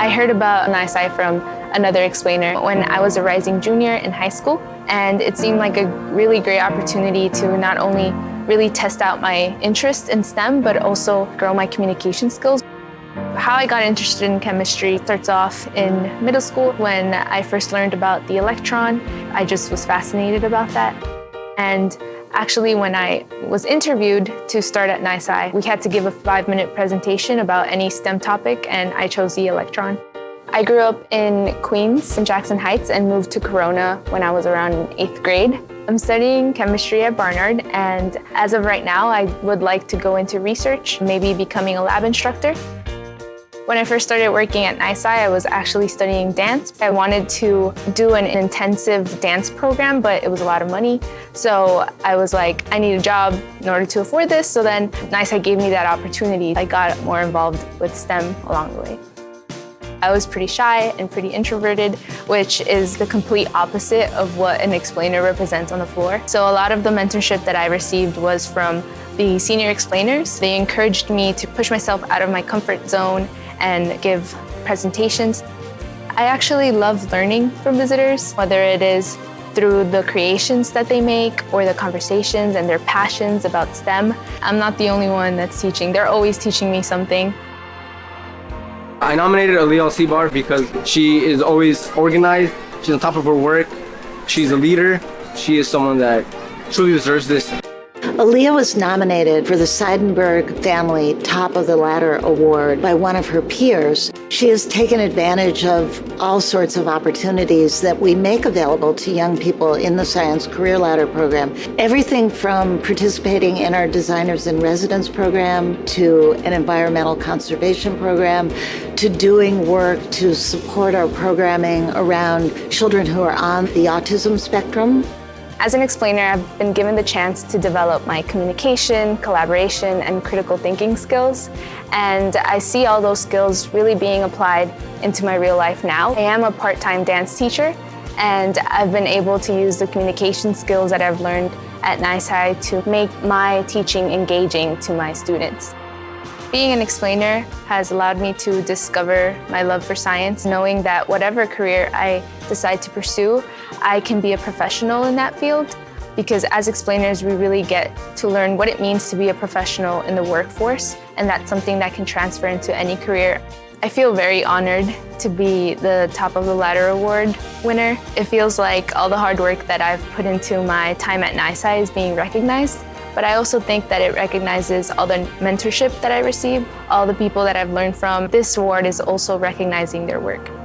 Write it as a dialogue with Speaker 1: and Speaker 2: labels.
Speaker 1: I heard about NYSCI from another explainer when I was a rising junior in high school and it seemed like a really great opportunity to not only really test out my interest in STEM but also grow my communication skills. How I got interested in chemistry starts off in middle school when I first learned about the electron. I just was fascinated about that. And actually, when I was interviewed to start at NYSCI, we had to give a five-minute presentation about any STEM topic, and I chose the electron. I grew up in Queens, in Jackson Heights, and moved to Corona when I was around eighth grade. I'm studying chemistry at Barnard, and as of right now, I would like to go into research, maybe becoming a lab instructor. When I first started working at NYSCI, I was actually studying dance. I wanted to do an intensive dance program, but it was a lot of money. So I was like, I need a job in order to afford this. So then NYSCI gave me that opportunity. I got more involved with STEM along the way. I was pretty shy and pretty introverted, which is the complete opposite of what an explainer represents on the floor. So a lot of the mentorship that I received was from the senior explainers. They encouraged me to push myself out of my comfort zone and give presentations. I actually love learning from visitors, whether it is through the creations that they make or the conversations and their passions about STEM. I'm not the only one that's teaching. They're always teaching me something.
Speaker 2: I nominated Aliyah Al-Sibar because she is always organized. She's on top of her work. She's a leader. She is someone that truly deserves this.
Speaker 3: Aliyah was nominated for the Seidenberg Family Top of the Ladder Award by one of her peers. She has taken advantage of all sorts of opportunities that we make available to young people in the Science Career Ladder program. Everything from participating in our Designers in Residence program to an environmental conservation program to doing work to support our programming around children who are on the autism spectrum.
Speaker 1: As an explainer, I've been given the chance to develop my communication, collaboration, and critical thinking skills. And I see all those skills really being applied into my real life now. I am a part-time dance teacher, and I've been able to use the communication skills that I've learned at NYSCI to make my teaching engaging to my students. Being an explainer has allowed me to discover my love for science, knowing that whatever career I decide to pursue, I can be a professional in that field because as explainers, we really get to learn what it means to be a professional in the workforce, and that's something that can transfer into any career. I feel very honored to be the Top of the Ladder Award winner. It feels like all the hard work that I've put into my time at NYSCI is being recognized, but I also think that it recognizes all the mentorship that I receive, all the people that I've learned from. This award is also recognizing their work.